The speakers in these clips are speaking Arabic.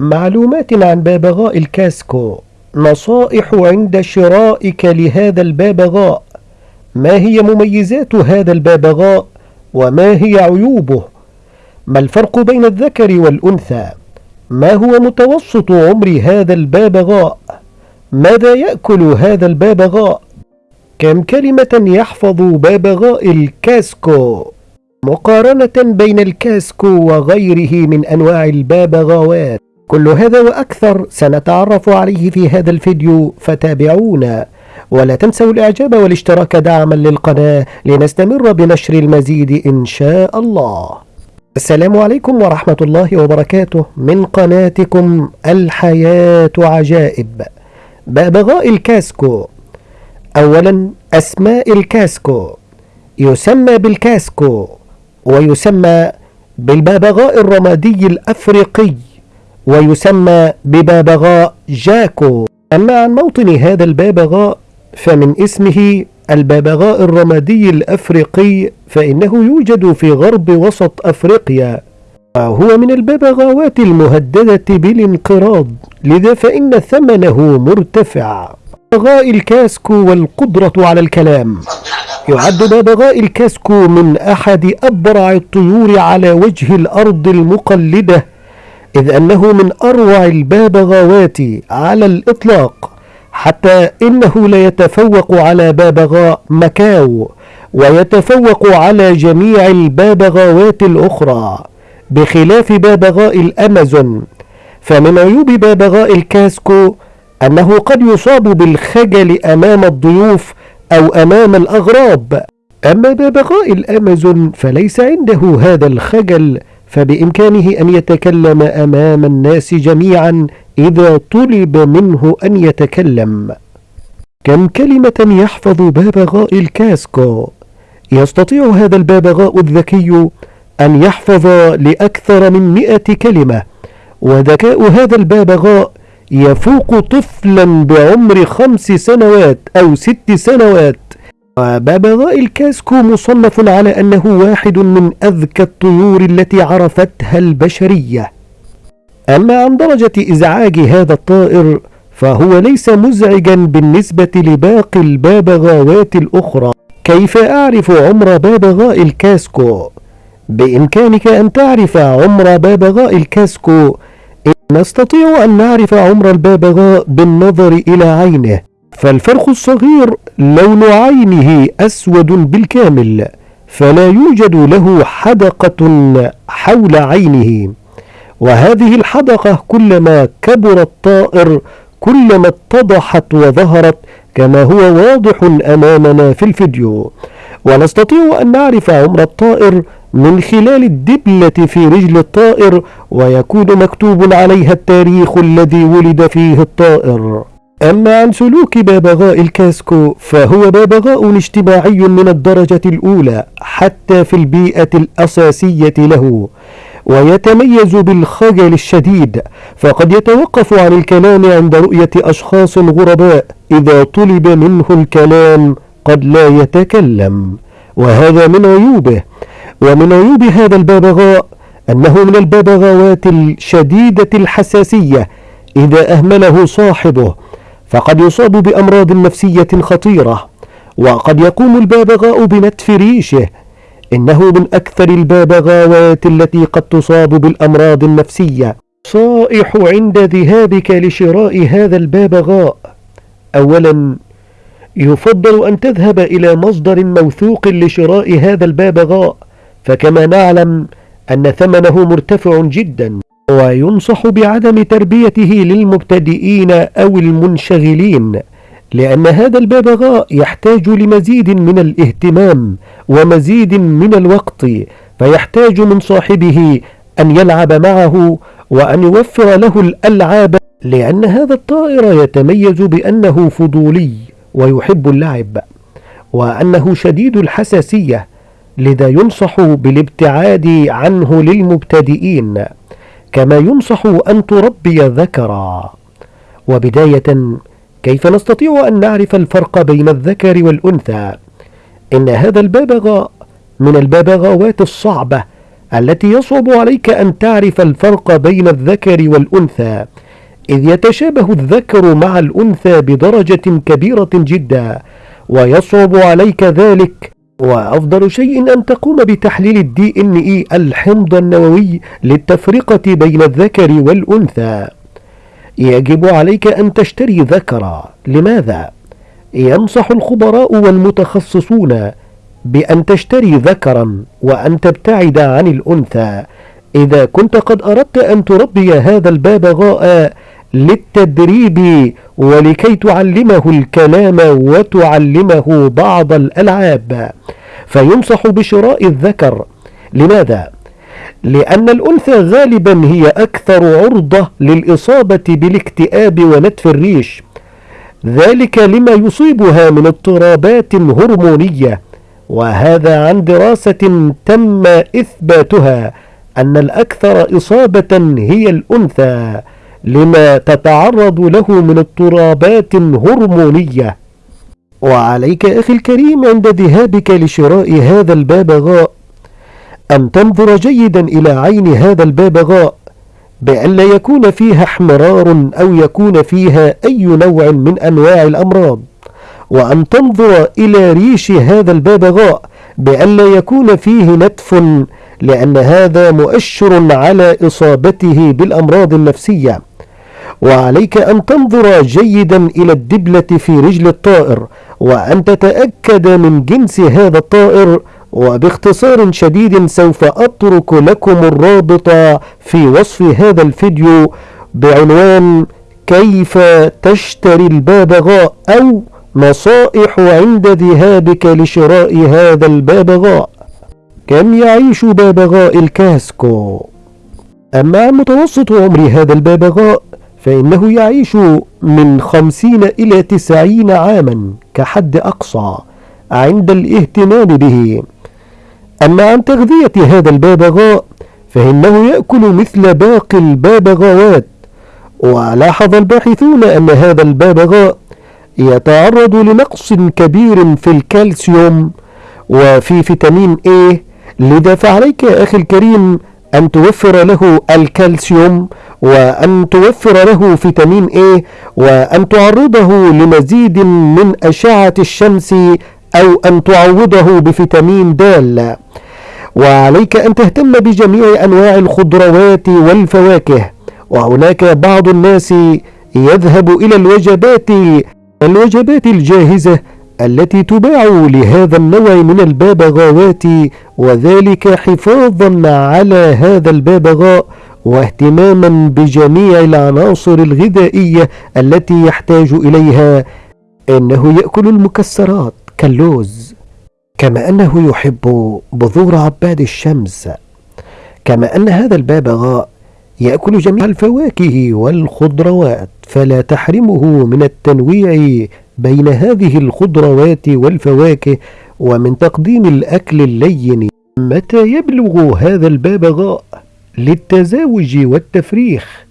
معلومات عن بابغاء الكاسكو. نصائح عند شرائك لهذا البابغاء ما هي مميزات هذا البابغاء وما هي عيوبه؟ ما الفرق بين الذكر والأنثى؟ ما هو متوسط عمر هذا البابغاء ماذا يأكل هذا البابغاء كم كلمة يحفظ بابغاء الكاسكو؟ مقارنة بين الكاسكو وغيره من أنواع البابغاوات كل هذا وأكثر سنتعرف عليه في هذا الفيديو فتابعونا. ولا تنسوا الإعجاب والاشتراك دعما للقناة لنستمر بنشر المزيد إن شاء الله. السلام عليكم ورحمة الله وبركاته. من قناتكم الحياة عجائب. بأبغاء الكاسكو. أولا أسماء الكاسكو. يسمى بالكاسكو ويسمى بالبابغاء الرمادي الأفريقي. ويسمى ببابغاء جاكو. أما عن موطن هذا البابغاء فمن اسمه البابغاء الرمادي الأفريقي فإنه يوجد في غرب وسط أفريقيا. وهو من الببغاوات المهددة بالانقراض لذا فإن ثمنه مرتفع. ببغاء الكاسكو والقدرة على الكلام. يعد ببغاء الكاسكو من أحد أبرع الطيور على وجه الأرض المقلدة. إذ أنه من أروع البابغاوات على الإطلاق حتى إنه لا يتفوق على بابغاء مكاو ويتفوق على جميع البابغاوات الأخرى بخلاف بابغاء الأمازون. فمن عيوب بابغاء الكاسكو أنه قد يصاب بالخجل أمام الضيوف أو أمام الأغراب. أما بابغاء الأمازون فليس عنده هذا الخجل فبإمكانه أن يتكلم أمام الناس جميعا إذا طلب منه أن يتكلم. كم كلمة يحفظ بابغاء الكاسكو يستطيع هذا البابغاء الذكي أن يحفظ لأكثر من مئة كلمة وذكاء هذا البابغاء يفوق طفلا بعمر خمس سنوات أو ست سنوات. وبابغاء الكاسكو مصنف على أنه واحد من أذكى الطيور التي عرفتها البشرية. أما عن درجة إزعاج هذا الطائر فهو ليس مزعجا بالنسبة لباقي البابغاوات الأخرى. كيف أعرف عمر بابغاء الكاسكو؟ بإمكانك أن تعرف عمر بابغاء الكاسكو نستطيع أن نعرف عمر البابغاء بالنظر إلى عينه. فالفرخ الصغير لون عينه أسود بالكامل فلا يوجد له حدقة حول عينه. وهذه الحدقة كلما كبر الطائر كلما اتضحت وظهرت كما هو واضح أمامنا في الفيديو. ونستطيع أن نعرف عمر الطائر من خلال الدبلة في رجل الطائر ويكون مكتوب عليها التاريخ الذي ولد فيه الطائر. أما عن سلوك بابغاء الكاسكو فهو بابغاء اجتماعي من الدرجة الأولى حتى في البيئة الأساسية له ويتميز بالخجل الشديد فقد يتوقف عن الكلام عند رؤية أشخاص غرباء إذا طلب منه الكلام قد لا يتكلم وهذا من عيوبه ومن عيوب هذا الببغاء أنه من الببغاوات الشديدة الحساسية إذا أهمله صاحبه فقد يصاب بأمراض نفسية خطيرة وقد يقوم الببغاء بنتف ريشه. إنه من أكثر الببغاوات التي قد تصاب بالأمراض النفسية. صائح عند ذهابك لشراء هذا الببغاء أولا يفضل أن تذهب إلى مصدر موثوق لشراء هذا الببغاء فكما نعلم أن ثمنه مرتفع جدا. وينصح بعدم تربيته للمبتدئين أو المنشغلين لأن هذا الببغاء يحتاج لمزيد من الاهتمام ومزيد من الوقت فيحتاج من صاحبه أن يلعب معه وأن يوفر له الألعاب لأن هذا الطائر يتميز بأنه فضولي ويحب اللعب وأنه شديد الحساسية لذا ينصح بالابتعاد عنه للمبتدئين. كما ينصح أن تربي ذكرا وبداية كيف نستطيع أن نعرف الفرق بين الذكر والأنثى؟ إن هذا الببغاء من الببغاوات الصعبة التي يصعب عليك أن تعرف الفرق بين الذكر والأنثى إذ يتشابه الذكر مع الأنثى بدرجة كبيرة جدا ويصعب عليك ذلك وأفضل شيء أن تقوم بتحليل إن إي الحمض النووي للتفرقة بين الذكر والأنثى. يجب عليك أن تشتري ذكرا. لماذا؟ ينصح الخبراء والمتخصصون بأن تشتري ذكرا وأن تبتعد عن الأنثى. إذا كنت قد أردت أن تربي هذا البابغاء للتدريب ولكي تعلمه الكلام وتعلمه بعض الألعاب. فينصح بشراء الذكر. لماذا؟ لأن الأنثى غالبا هي أكثر عرضة للإصابة بالاكتئاب ونتف الريش. ذلك لما يصيبها من اضطرابات هرمونية. وهذا عن دراسة تم إثباتها أن الأكثر إصابة هي الأنثى. لما تتعرض له من اضطرابات هرمونية وعليك أخي الكريم عند ذهابك لشراء هذا البابغاء أن تنظر جيدا إلى عين هذا البابغاء بأن لا يكون فيها احمرار أو يكون فيها أي نوع من أنواع الأمراض. وأن تنظر إلى ريش هذا البابغاء بأن لا يكون فيه نتف لأن هذا مؤشر على إصابته بالأمراض النفسية. وعليك أن تنظر جيدا إلى الدبلة في رجل الطائر وأن تتأكد من جنس هذا الطائر وباختصار شديد سوف أترك لكم الرابط في وصف هذا الفيديو بعنوان كيف تشتري البابغاء أو نصائح عند ذهابك لشراء هذا البابغاء كم يعيش بابغاء الكاسكو؟ أما عن متوسط عمر هذا البابغاء فإنه يعيش من خمسين إلى تسعين عاما كحد أقصى عند الاهتمام به. أما عن تغذية هذا البابغاء فإنه يأكل مثل باقي البابغاوات ولاحظ الباحثون أن هذا البابغاء يتعرض لنقص كبير في الكالسيوم وفي فيتامين A. لذا فعليك يا أخي الكريم أن توفر له الكالسيوم وأن توفر له فيتامين A وأن تعرضه لمزيد من أشعة الشمس أو أن تعوضه بفيتامين د وعليك أن تهتم بجميع أنواع الخضروات والفواكه. وهناك بعض الناس يذهب إلى الوجبات الوجبات الجاهزة التي تباع لهذا النوع من البابغاوات وذلك حفاظا على هذا البابغاء واهتماما بجميع العناصر الغذائية التي يحتاج إليها. إنه يأكل المكسرات كاللوز كما أنه يحب بذور عباد الشمس. كما أن هذا البابغاء يأكل جميع الفواكه والخضروات فلا تحرمه من التنويع بين هذه الخضروات والفواكه ومن تقديم الأكل اللين متى يبلغ هذا البابغاء للتزاوج والتفريخ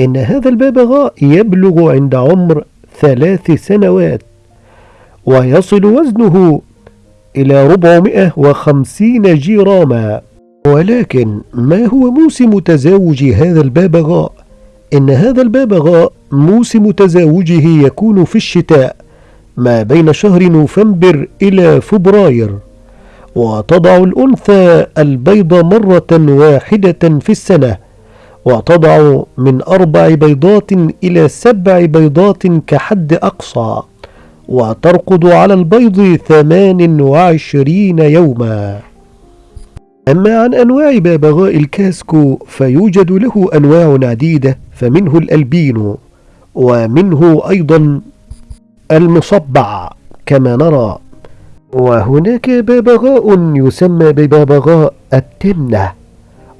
إن هذا البابغاء يبلغ عند عمر ثلاث سنوات ويصل وزنه إلى 450 جراما ولكن ما هو موسم تزاوج هذا البابغاء؟ إن هذا البابغاء موسم تزاوجه يكون في الشتاء ما بين شهر نوفمبر إلى فبراير وتضع الأنثى البيض مرة واحدة في السنة وتضع من أربع بيضات إلى سبع بيضات كحد أقصى وترقد على البيض ثمان وعشرين يوما. أما عن أنواع بابغاء الكاسكو فيوجد له أنواع عديدة فمنه الألبينو ومنه أيضا المصبع كما نرى. وهناك ببغاء يسمى بببغاء التمنة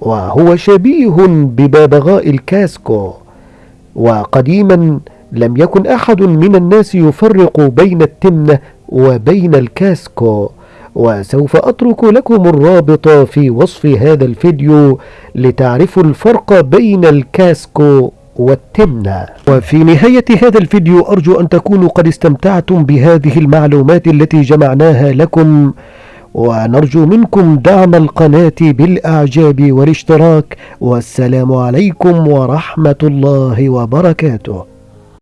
وهو شبيه بببغاء الكاسكو وقديما لم يكن أحد من الناس يفرق بين التمنة وبين الكاسكو وسوف أترك لكم الرابط في وصف هذا الفيديو لتعرفوا الفرق بين الكاسكو والتمنة وفي نهاية هذا الفيديو أرجو أن تكونوا قد استمتعتم بهذه المعلومات التي جمعناها لكم ونرجو منكم دعم القناة بالإعجاب والاشتراك والسلام عليكم ورحمة الله وبركاته.